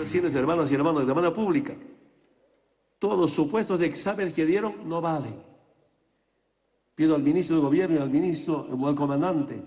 Decirles, hermanas y hermanos, de manera pública, todos los supuestos exámenes que dieron no valen. Pido al ministro de Gobierno y al ministro o al comandante,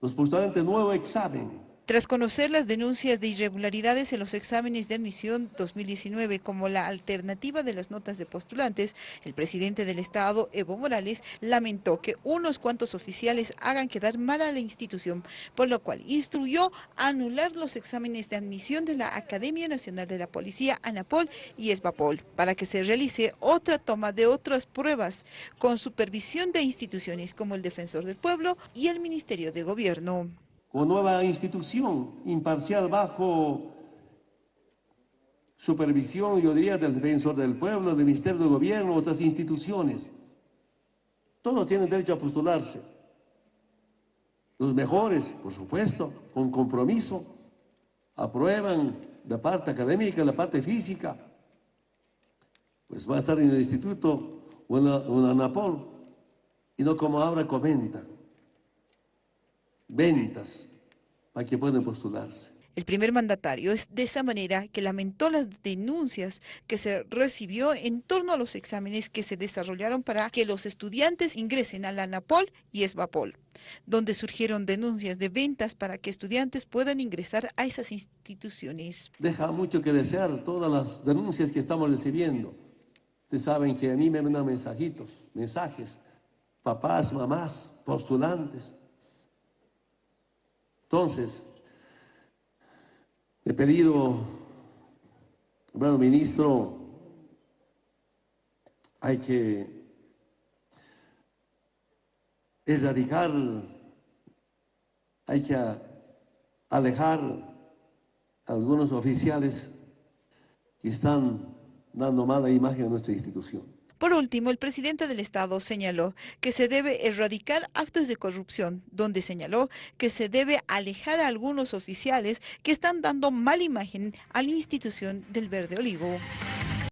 los postulantes nuevo examen tras conocer las denuncias de irregularidades en los exámenes de admisión 2019 como la alternativa de las notas de postulantes, el presidente del Estado, Evo Morales, lamentó que unos cuantos oficiales hagan quedar mal a la institución, por lo cual instruyó anular los exámenes de admisión de la Academia Nacional de la Policía, ANAPOL y ESBAPOL, para que se realice otra toma de otras pruebas con supervisión de instituciones como el Defensor del Pueblo y el Ministerio de Gobierno como nueva institución imparcial bajo supervisión, yo diría, del defensor del pueblo, del Ministerio de Gobierno, otras instituciones. Todos tienen derecho a postularse. Los mejores, por supuesto, con compromiso, aprueban la parte académica, la parte física. Pues va a estar en el instituto o en la, y no como ahora comentan ventas para que puedan postularse. El primer mandatario es de esa manera que lamentó las denuncias que se recibió en torno a los exámenes que se desarrollaron para que los estudiantes ingresen a la ANAPOL y ESBAPOL, donde surgieron denuncias de ventas para que estudiantes puedan ingresar a esas instituciones. Deja mucho que desear todas las denuncias que estamos recibiendo. Ustedes saben que a mí me mandan mensajitos, mensajes, papás, mamás, postulantes, entonces, he pedido, bueno, ministro, hay que erradicar, hay que alejar a algunos oficiales que están dando mala imagen a nuestra institución. Por último, el presidente del Estado señaló que se debe erradicar actos de corrupción, donde señaló que se debe alejar a algunos oficiales que están dando mala imagen a la institución del Verde Olivo.